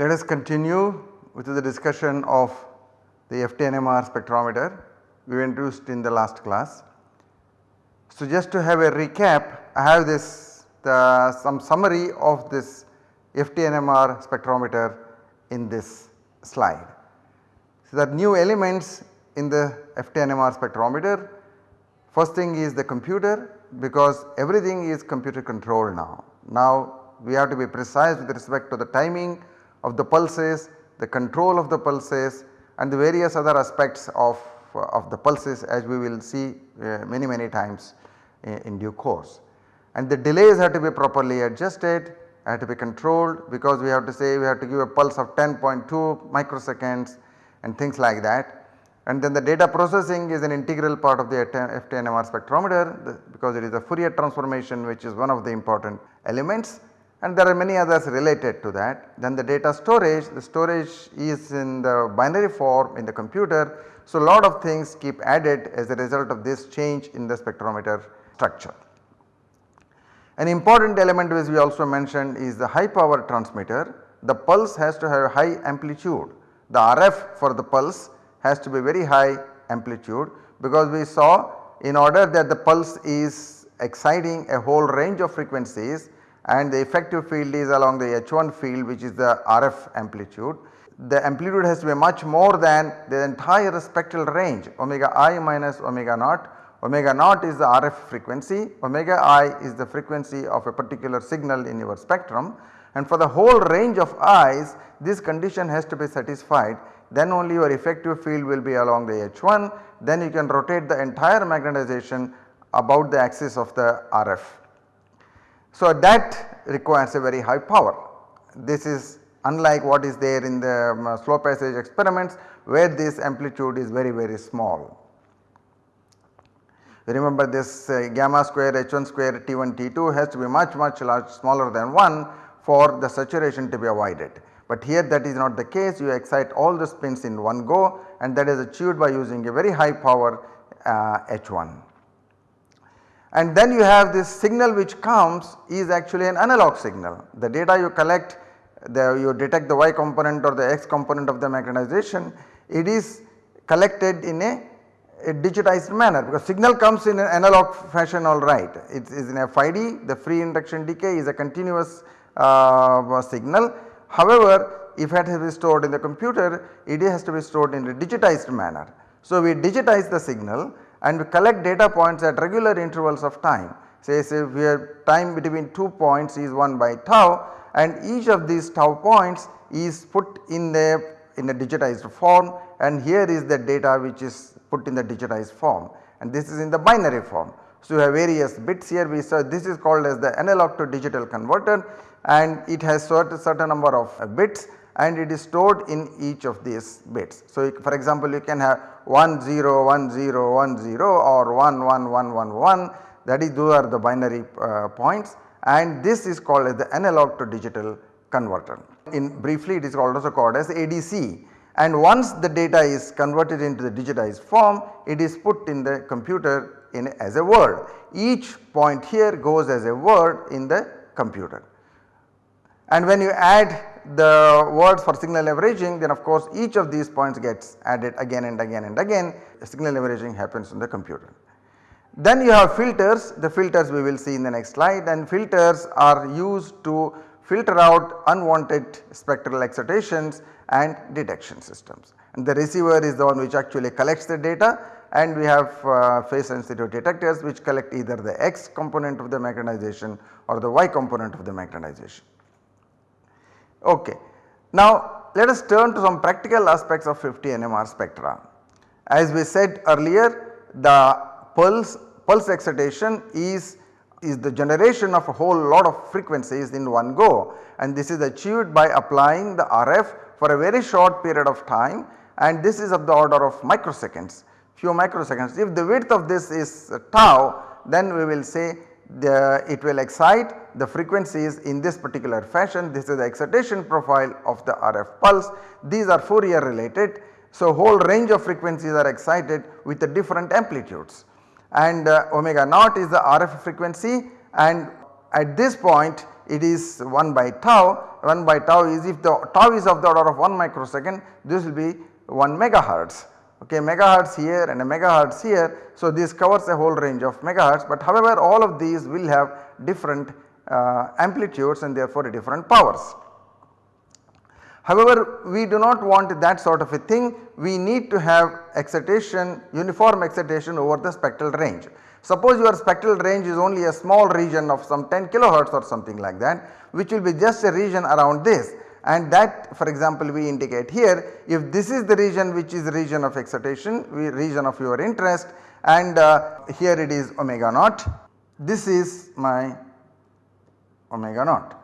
Let us continue with the discussion of the FTNMR spectrometer we introduced in the last class. So, just to have a recap I have this the some summary of this FTNMR spectrometer in this slide. So, the new elements in the FTNMR spectrometer first thing is the computer because everything is computer controlled now. Now we have to be precise with respect to the timing of the pulses, the control of the pulses and the various other aspects of, uh, of the pulses as we will see uh, many many times uh, in due course. And the delays have to be properly adjusted, have to be controlled because we have to say we have to give a pulse of 10.2 microseconds and things like that. And then the data processing is an integral part of the FTNMR spectrometer because it is a Fourier transformation which is one of the important elements and there are many others related to that. Then the data storage, the storage is in the binary form in the computer. So, a lot of things keep added as a result of this change in the spectrometer structure. An important element which we also mentioned is the high power transmitter. The pulse has to have high amplitude. The RF for the pulse has to be very high amplitude because we saw in order that the pulse is exciting a whole range of frequencies and the effective field is along the H1 field which is the RF amplitude. The amplitude has to be much more than the entire spectral range omega i minus omega naught. Omega naught is the RF frequency, omega i is the frequency of a particular signal in your spectrum and for the whole range of i's this condition has to be satisfied then only your effective field will be along the H1 then you can rotate the entire magnetization about the axis of the RF. So, that requires a very high power. This is unlike what is there in the um, slow passage experiments where this amplitude is very very small. Remember this uh, gamma square H1 square T1 T2 has to be much much large smaller than 1 for the saturation to be avoided. But here that is not the case you excite all the spins in one go and that is achieved by using a very high power uh, H1 and then you have this signal which comes is actually an analog signal. The data you collect the you detect the y component or the x component of the magnetization it is collected in a, a digitized manner because signal comes in an analog fashion alright it is in a FID the free induction decay is a continuous uh, signal. However, if it has to be stored in the computer it has to be stored in a digitized manner. So, we digitize the signal and we collect data points at regular intervals of time. Say, say where time between 2 points is 1 by tau and each of these tau points is put in the in a digitized form and here is the data which is put in the digitized form. And this is in the binary form. So, you have various bits here. We saw this is called as the analog to digital converter. And it has certain, certain number of bits. And it is stored in each of these bits. So, for example, you can have 1 0 1 0 1 0 or 1 1 1 1 1 that is those are the binary uh, points. And this is called as the analog to digital converter. In briefly it is also called as ADC and once the data is converted into the digitized form it is put in the computer in as a word. Each point here goes as a word in the computer. And when you add the words for signal averaging then of course each of these points gets added again and again and again signal averaging happens in the computer. Then you have filters, the filters we will see in the next slide and filters are used to filter out unwanted spectral excitations and detection systems. And the receiver is the one which actually collects the data and we have uh, phase sensitive detectors which collect either the X component of the magnetization or the Y component of the magnetization. Okay. Now let us turn to some practical aspects of FTNMR spectra. As we said earlier the pulse, pulse excitation is, is the generation of a whole lot of frequencies in one go and this is achieved by applying the RF for a very short period of time and this is of the order of microseconds few microseconds. If the width of this is tau then we will say the, it will excite the frequencies in this particular fashion. This is the excitation profile of the RF pulse. These are Fourier related. So, whole range of frequencies are excited with the different amplitudes and uh, omega naught is the RF frequency and at this point it is 1 by tau 1 by tau is if the tau is of the order of 1 microsecond this will be 1 megahertz okay megahertz here and a megahertz here. So, this covers a whole range of megahertz but however all of these will have different uh, amplitudes and therefore different powers. However, we do not want that sort of a thing we need to have excitation uniform excitation over the spectral range. Suppose your spectral range is only a small region of some 10 kilohertz or something like that which will be just a region around this and that for example we indicate here if this is the region which is region of excitation region of your interest and uh, here it is omega naught this is my omega naught.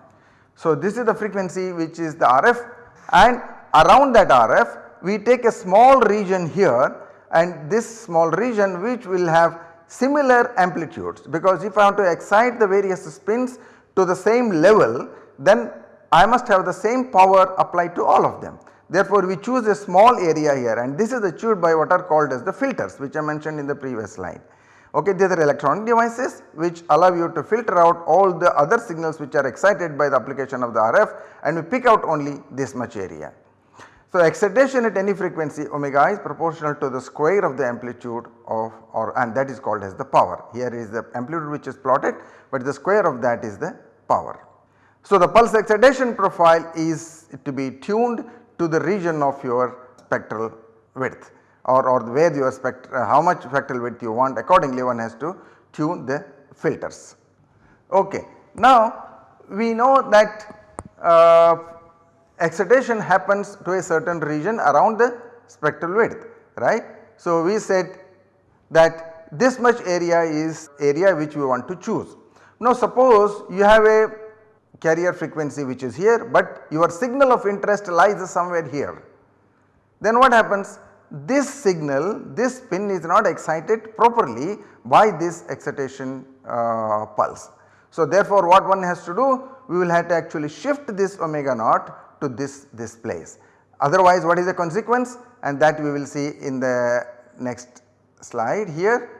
So, this is the frequency which is the RF and around that RF we take a small region here and this small region which will have similar amplitudes because if I want to excite the various spins to the same level then I must have the same power applied to all of them. Therefore, we choose a small area here and this is achieved by what are called as the filters which I mentioned in the previous slide. Okay, these are electronic devices which allow you to filter out all the other signals which are excited by the application of the RF and we pick out only this much area. So, excitation at any frequency omega is proportional to the square of the amplitude of or and that is called as the power. Here is the amplitude which is plotted but the square of that is the power. So, the pulse excitation profile is to be tuned to the region of your spectral width or, or where your spectral uh, how much spectral width you want accordingly one has to tune the filters. Okay. Now we know that uh, excitation happens to a certain region around the spectral width right. So we said that this much area is area which we want to choose. Now suppose you have a carrier frequency which is here but your signal of interest lies somewhere here. Then what happens this signal this spin is not excited properly by this excitation uh, pulse. So therefore what one has to do we will have to actually shift this omega naught to this, this place. Otherwise what is the consequence and that we will see in the next slide here.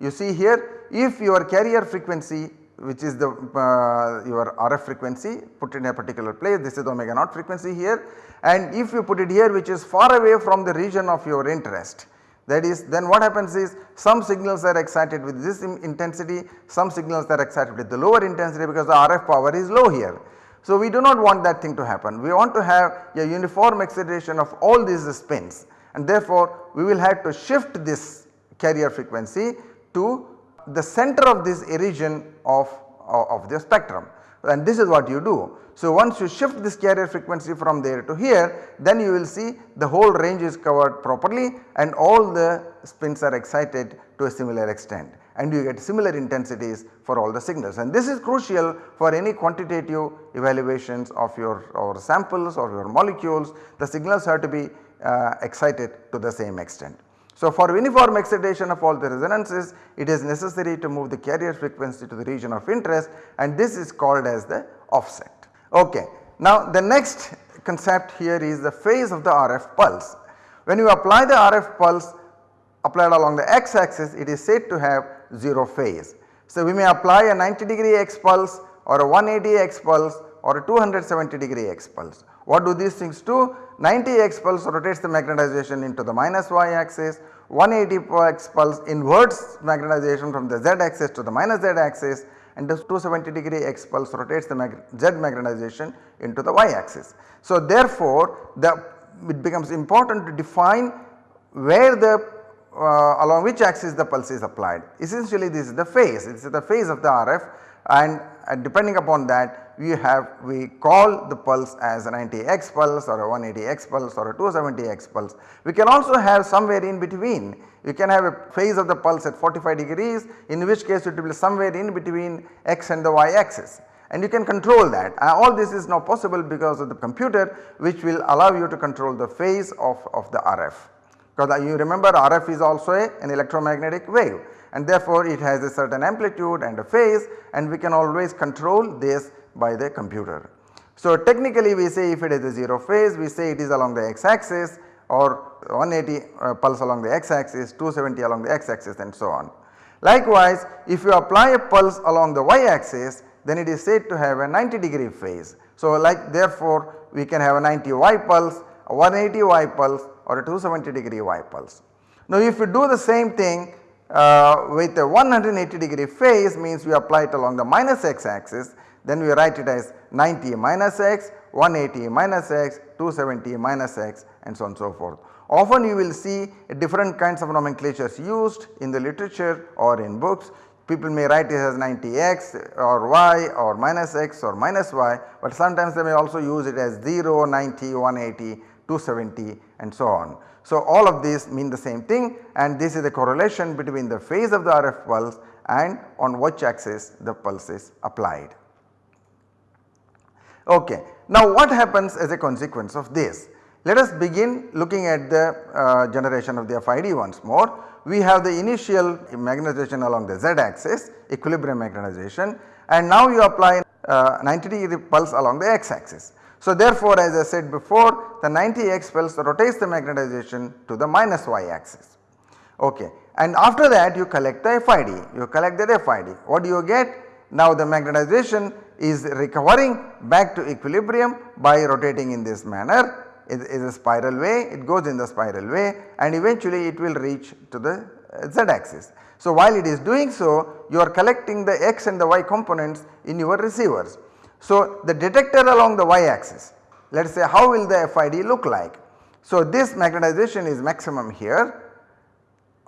You see here if your carrier frequency which is the uh, your RF frequency put in a particular place this is the omega naught frequency here. And if you put it here which is far away from the region of your interest that is then what happens is some signals are excited with this intensity some signals are excited with the lower intensity because the RF power is low here. So we do not want that thing to happen. We want to have a uniform excitation of all these spins. And therefore we will have to shift this carrier frequency to the center of this region of, of the spectrum and this is what you do. So once you shift this carrier frequency from there to here then you will see the whole range is covered properly and all the spins are excited to a similar extent and you get similar intensities for all the signals and this is crucial for any quantitative evaluations of your or samples or your molecules the signals have to be uh, excited to the same extent. So, for uniform excitation of all the resonances it is necessary to move the carrier frequency to the region of interest and this is called as the offset. Okay. Now the next concept here is the phase of the RF pulse. When you apply the RF pulse applied along the x axis it is said to have 0 phase. So we may apply a 90 degree x pulse or a 180 x pulse or a 270 degree x pulse. What do these things do? 90 x pulse rotates the magnetization into the minus y axis, 180 x pulse inverts magnetization from the z axis to the minus z axis and the 270 degree x pulse rotates the mag z magnetization into the y axis. So therefore the it becomes important to define where the uh, along which axis the pulse is applied. Essentially this is the phase, this is the phase of the RF and uh, depending upon that we have we call the pulse as a 90x pulse or a 180x pulse or a 270x pulse. We can also have somewhere in between you can have a phase of the pulse at 45 degrees in which case it will be somewhere in between x and the y axis and you can control that. Uh, all this is now possible because of the computer which will allow you to control the phase of, of the RF because uh, you remember RF is also a, an electromagnetic wave and therefore it has a certain amplitude and a phase and we can always control this by the computer. So technically we say if it is a 0 phase we say it is along the x axis or 180 uh, pulse along the x axis, 270 along the x axis and so on. Likewise if you apply a pulse along the y axis then it is said to have a 90 degree phase. So like therefore we can have a 90 y pulse, a 180 y pulse or a 270 degree y pulse. Now if you do the same thing uh, with a 180 degree phase means we apply it along the minus x axis then we write it as 90 minus x, 180 minus x, 270 minus x and so on and so forth. Often you will see different kinds of nomenclatures used in the literature or in books. People may write it as 90x or y or minus x or minus y, but sometimes they may also use it as 0, 90, 180, 270 and so on. So all of these mean the same thing and this is the correlation between the phase of the RF pulse and on which axis the pulse is applied. Okay. Now what happens as a consequence of this? Let us begin looking at the uh, generation of the FID once more. We have the initial magnetization along the z axis equilibrium magnetization and now you apply uh, 90 degree pulse along the x axis. So therefore as I said before the 90 x pulse rotates the magnetization to the minus y axis. Okay. And after that you collect the FID, you collect the FID. What do you get? Now the magnetization is recovering back to equilibrium by rotating in this manner it is a spiral way it goes in the spiral way and eventually it will reach to the uh, z axis. So while it is doing so you are collecting the x and the y components in your receivers. So the detector along the y axis let us say how will the FID look like. So this magnetization is maximum here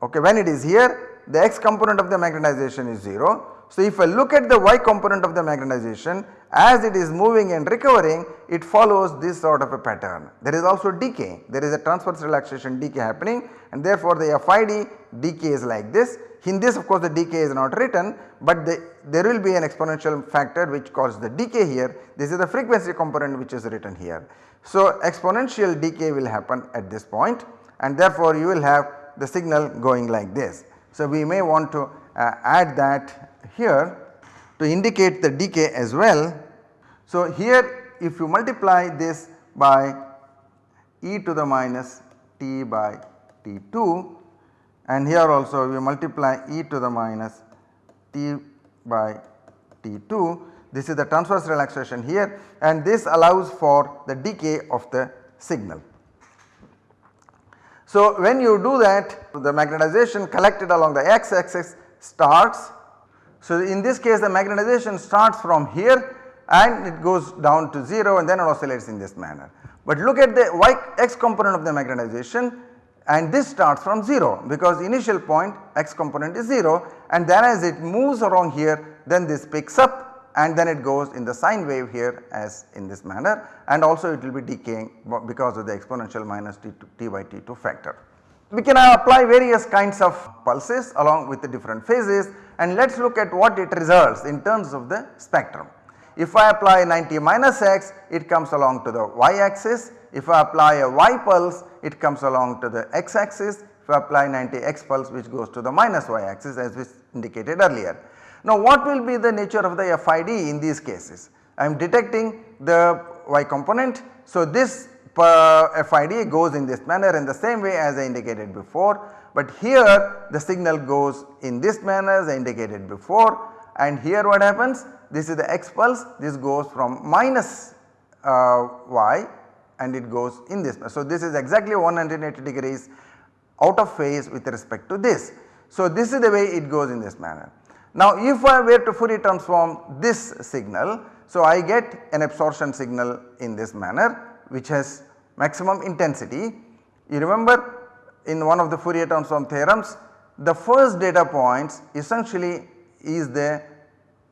okay when it is here the x component of the magnetization is 0 so, if I look at the y component of the magnetization as it is moving and recovering it follows this sort of a pattern. There is also decay there is a transverse relaxation decay happening and therefore the FID decay is like this. In this of course the decay is not written but the, there will be an exponential factor which causes the decay here this is the frequency component which is written here. So, exponential decay will happen at this point and therefore you will have the signal going like this. So, we may want to uh, add that here to indicate the decay as well. So, here if you multiply this by e to the minus t by t2 and here also we multiply e to the minus t by t2 this is the transverse relaxation here and this allows for the decay of the signal. So, when you do that the magnetization collected along the x axis starts so, in this case the magnetization starts from here and it goes down to 0 and then it oscillates in this manner. But look at the y x component of the magnetization and this starts from 0 because initial point x component is 0 and then as it moves along here then this picks up and then it goes in the sine wave here as in this manner and also it will be decaying because of the exponential minus t, t by t2 factor. We can apply various kinds of pulses along with the different phases and let us look at what it results in terms of the spectrum. If I apply 90 minus x it comes along to the y axis, if I apply a y pulse it comes along to the x axis, if I apply 90 x pulse which goes to the minus y axis as we indicated earlier. Now what will be the nature of the FID in these cases? I am detecting the y component. So this FID goes in this manner in the same way as I indicated before but here the signal goes in this manner as I indicated before and here what happens this is the x pulse this goes from minus uh, y and it goes in this. So this is exactly 180 degrees out of phase with respect to this. So this is the way it goes in this manner. Now if I were to Fourier transform this signal, so I get an absorption signal in this manner which has maximum intensity. You remember in one of the Fourier transform theorems the first data points essentially is the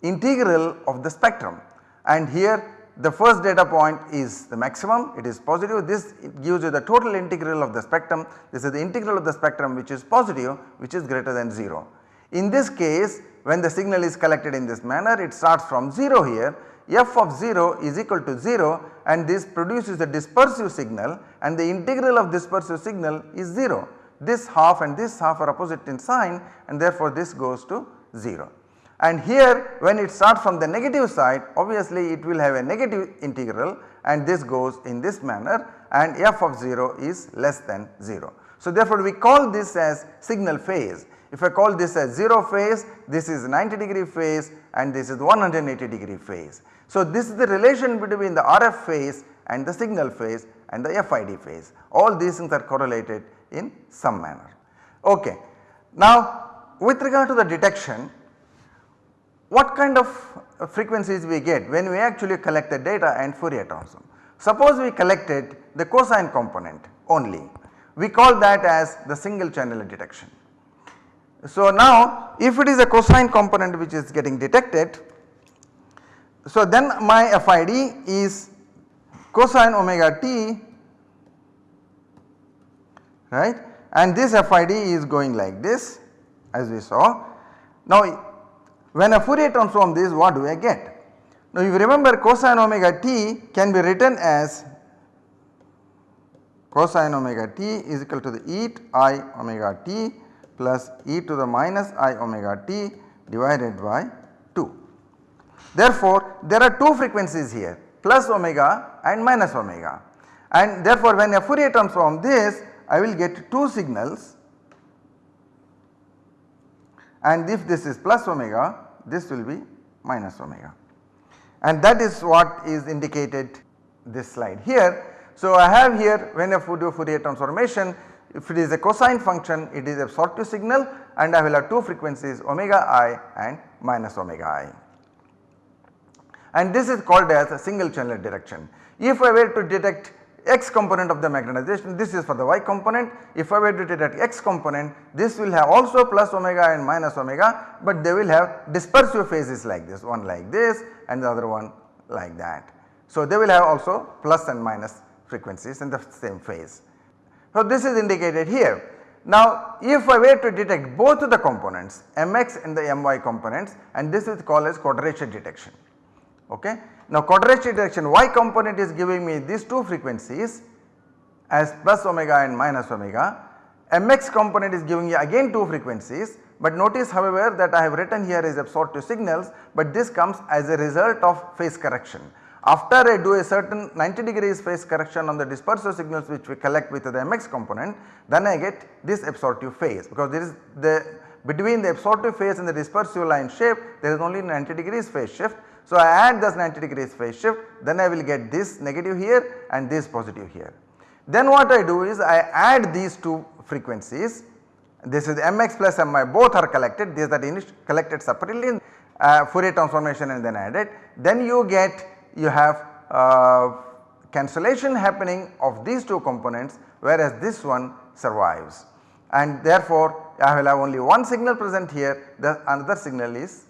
integral of the spectrum and here the first data point is the maximum it is positive this gives you the total integral of the spectrum this is the integral of the spectrum which is positive which is greater than 0. In this case when the signal is collected in this manner it starts from 0 here f of 0 is equal to 0 and this produces a dispersive signal and the integral of dispersive signal is 0. this half and this half are opposite in sign and therefore this goes to 0. And here when it starts from the negative side obviously it will have a negative integral and this goes in this manner and f of 0 is less than 0. So therefore we call this as signal phase. If I call this as 0 phase, this is 90 degree phase and this is 180 degree phase. So this is the relation between the RF phase and the signal phase and the FID phase. All these things are correlated in some manner. Okay. Now with regard to the detection, what kind of frequencies we get when we actually collect the data and Fourier transform. Suppose we collected the cosine component only, we call that as the single channel detection. So now if it is a cosine component which is getting detected, so then my FID is cosine omega t right and this FID is going like this as we saw. Now when a Fourier transform this what do I get? Now you remember cosine omega t can be written as cosine omega t is equal to the e i omega t plus e to the minus i omega t divided by 2. Therefore there are two frequencies here plus omega and minus omega and therefore when a Fourier transform this I will get two signals and if this is plus omega this will be minus omega and that is what is indicated this slide here. So I have here when I Fourier transformation if it is a cosine function it is a absorptive signal and I will have two frequencies omega i and minus omega i. And this is called as a single channel detection. If I were to detect x component of the magnetization this is for the y component if I were to detect x component this will have also plus omega and minus omega but they will have dispersive phases like this one like this and the other one like that. So they will have also plus and minus frequencies in the same phase. So this is indicated here. Now if I were to detect both of the components mx and the my components and this is called as quadrature detection okay. Now quadrature detection y component is giving me these two frequencies as plus omega and minus omega. mx component is giving me again two frequencies but notice however that I have written here is absorptive signals but this comes as a result of phase correction. After I do a certain 90 degrees phase correction on the dispersive signals which we collect with the mx component then I get this absorptive phase because there is the between the absorptive phase and the dispersive line shape there is only 90 degrees phase shift so, I add this 90 degrees phase shift then I will get this negative here and this positive here. Then what I do is I add these two frequencies. This is mx plus my both are collected. These are collected separately uh, Fourier transformation and then added then you get you have uh, cancellation happening of these two components whereas this one survives. And therefore I will have only one signal present here the another signal is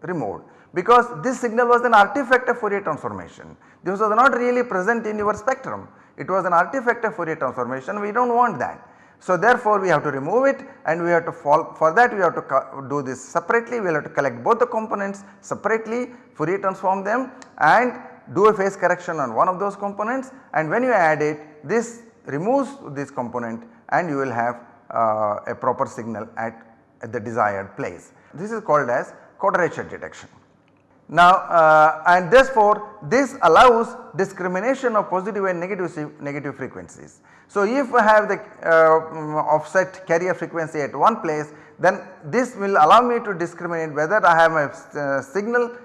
removed because this signal was an artifact of Fourier transformation. This was not really present in your spectrum, it was an artifact of Fourier transformation we do not want that. So therefore we have to remove it and we have to fall for that we have to do this separately we will have to collect both the components separately Fourier transform them and do a phase correction on one of those components and when you add it this removes this component and you will have uh, a proper signal at, at the desired place. This is called as quadrature detection. Now uh, and therefore this allows discrimination of positive and negative negative frequencies. So if I have the uh, offset carrier frequency at one place then this will allow me to discriminate whether I have a uh, signal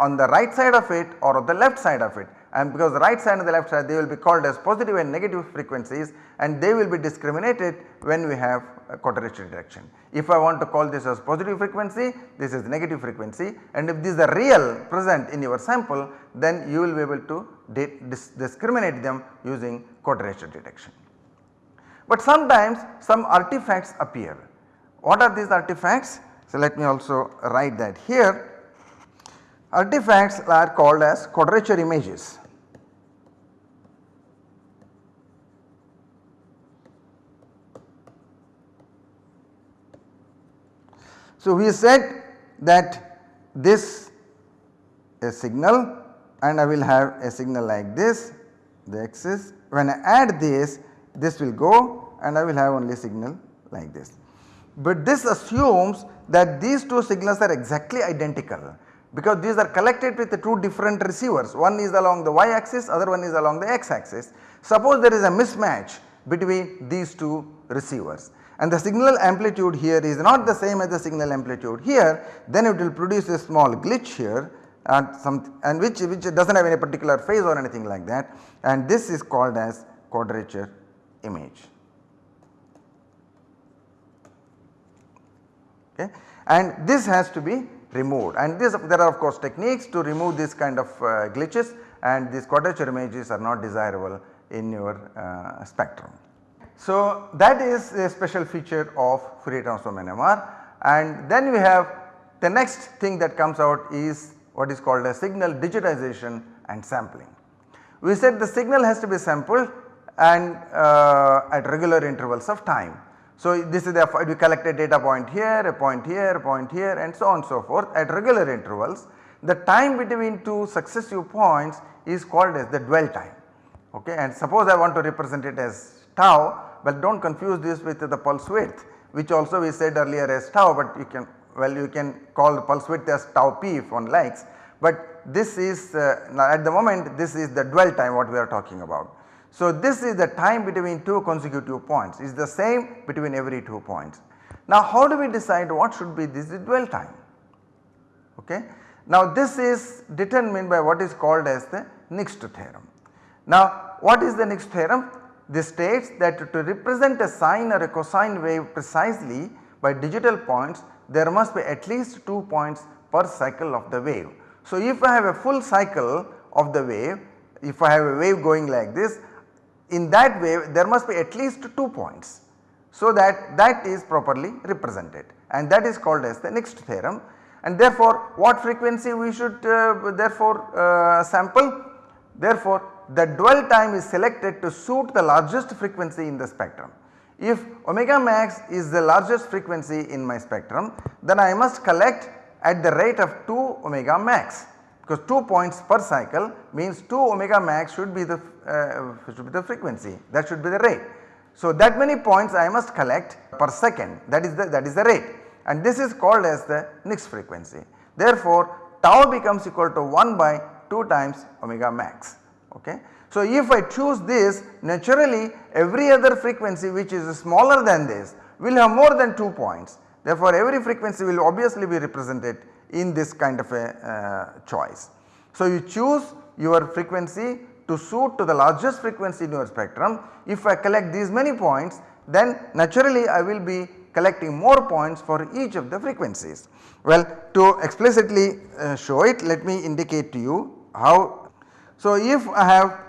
on the right side of it or on the left side of it and because the right side and the left side they will be called as positive and negative frequencies and they will be discriminated when we have quadrature detection. If I want to call this as positive frequency this is negative frequency and if these are real present in your sample then you will be able to dis discriminate them using quadrature detection. But sometimes some artifacts appear. What are these artifacts? So let me also write that here. Artifacts are called as quadrature images. So, we said that this a signal and I will have a signal like this the axis when I add this this will go and I will have only signal like this. But this assumes that these two signals are exactly identical because these are collected with the two different receivers one is along the y axis other one is along the x axis. Suppose there is a mismatch between these two receivers and the signal amplitude here is not the same as the signal amplitude here then it will produce a small glitch here and some and which which does not have any particular phase or anything like that and this is called as quadrature image. Okay. And this has to be removed and this there are of course techniques to remove this kind of uh, glitches and these quadrature images are not desirable in your uh, spectrum. So that is a special feature of Fourier transform NMR and then we have the next thing that comes out is what is called a signal digitization and sampling. We said the signal has to be sampled and uh, at regular intervals of time. So this is the we collect a data point here, a point here, a point here and so on and so forth at regular intervals. The time between two successive points is called as the dwell time okay and suppose I want to represent it as tau but do not confuse this with the pulse width which also we said earlier as tau but you can well you can call the pulse width as tau p if one likes but this is uh, at the moment this is the dwell time what we are talking about. So this is the time between two consecutive points is the same between every two points. Now how do we decide what should be this dwell time okay. Now this is determined by what is called as the Nyquist theorem. Now what is the Nyquist theorem? This states that to represent a sine or a cosine wave precisely by digital points there must be at least 2 points per cycle of the wave. So if I have a full cycle of the wave, if I have a wave going like this, in that wave there must be at least 2 points. So that that is properly represented and that is called as the Nyquist theorem and therefore what frequency we should uh, therefore uh, sample? Therefore the dwell time is selected to suit the largest frequency in the spectrum. If omega max is the largest frequency in my spectrum then I must collect at the rate of 2 omega max because 2 points per cycle means 2 omega max should be the uh, should be the frequency that should be the rate. So that many points I must collect per second that is the that is the rate and this is called as the Nyquist frequency. Therefore tau becomes equal to 1 by 2 times omega max okay. So, if I choose this naturally every other frequency which is smaller than this will have more than 2 points. Therefore, every frequency will obviously be represented in this kind of a uh, choice. So, you choose your frequency to suit to the largest frequency in your spectrum. If I collect these many points then naturally I will be collecting more points for each of the frequencies. Well to explicitly uh, show it let me indicate to you how. So, if I have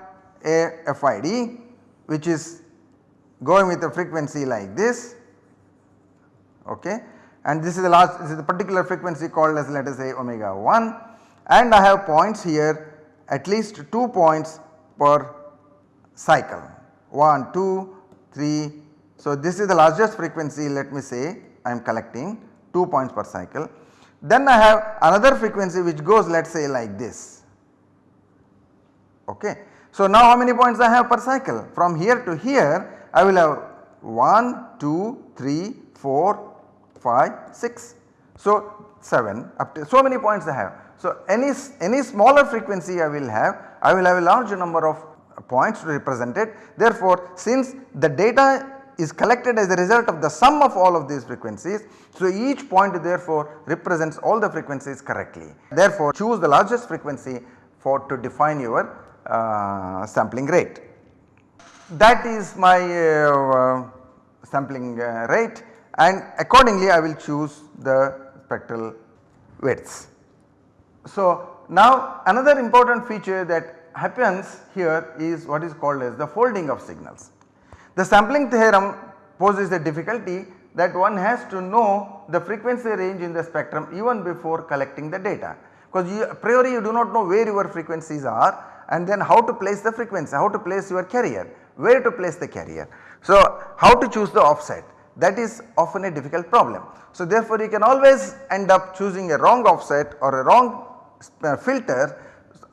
a FID which is going with a frequency like this okay and this is the last this is the particular frequency called as let us say omega 1 and I have points here at least 2 points per cycle 1, 2, 3. So, this is the largest frequency let me say I am collecting 2 points per cycle. Then I have another frequency which goes let us say like this okay. So now how many points I have per cycle? From here to here I will have 1, 2, 3, 4, 5, 6. So 7 up to so many points I have. So any, any smaller frequency I will have I will have a large number of points to represent it. Therefore since the data is collected as a result of the sum of all of these frequencies. So each point therefore represents all the frequencies correctly. Therefore choose the largest frequency for to define your uh, sampling rate. That is my uh, sampling uh, rate and accordingly I will choose the spectral widths. So now another important feature that happens here is what is called as the folding of signals. The sampling theorem poses a difficulty that one has to know the frequency range in the spectrum even before collecting the data because a priori you do not know where your frequencies are and then how to place the frequency, how to place your carrier, where to place the carrier. So how to choose the offset that is often a difficult problem. So therefore you can always end up choosing a wrong offset or a wrong uh, filter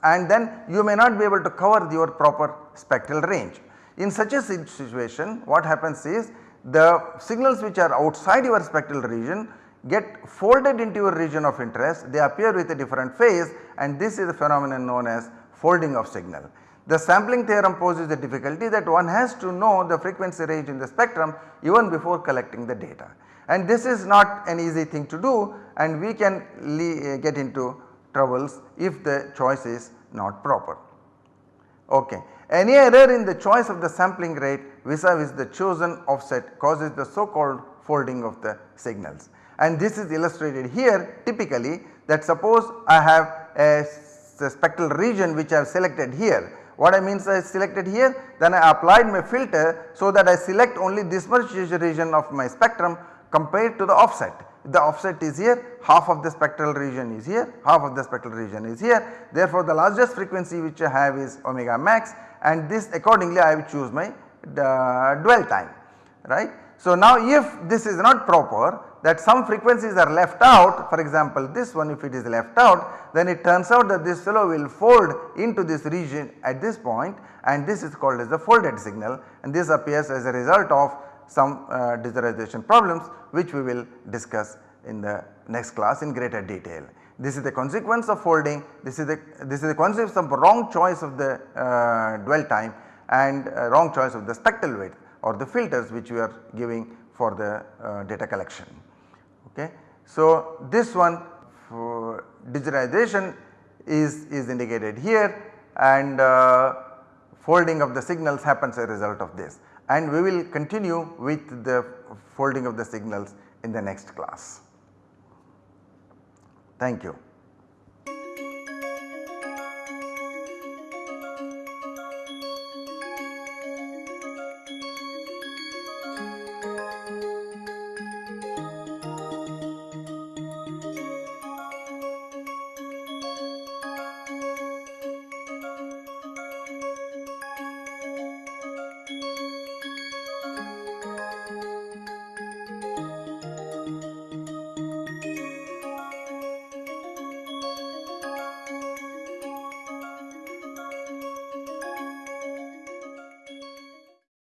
and then you may not be able to cover your proper spectral range. In such a situation what happens is the signals which are outside your spectral region get folded into your region of interest they appear with a different phase and this is a phenomenon known as folding of signal. The sampling theorem poses the difficulty that one has to know the frequency range in the spectrum even before collecting the data and this is not an easy thing to do and we can uh, get into troubles if the choice is not proper. Okay. Any error in the choice of the sampling rate vis-a-vis the chosen offset causes the so called folding of the signals and this is illustrated here typically that suppose I have a, a spectral region which I have selected here. What I means I selected here then I applied my filter so that I select only this much region of my spectrum compared to the offset. The offset is here, half of the spectral region is here, half of the spectral region is here. Therefore, the largest frequency which I have is omega max and this accordingly I will choose my uh, dwell time right. So, now if this is not proper that some frequencies are left out for example this one if it is left out then it turns out that this fellow will fold into this region at this point and this is called as the folded signal and this appears as a result of some uh, problems which we will discuss in the next class in greater detail. This is the consequence of folding, this is the this is the consequence of wrong choice of the uh, dwell time and uh, wrong choice of the spectral width or the filters which we are giving for the uh, data collection. Okay. So, this one for digitization is, is indicated here and uh, folding of the signals happens as a result of this and we will continue with the folding of the signals in the next class. Thank you.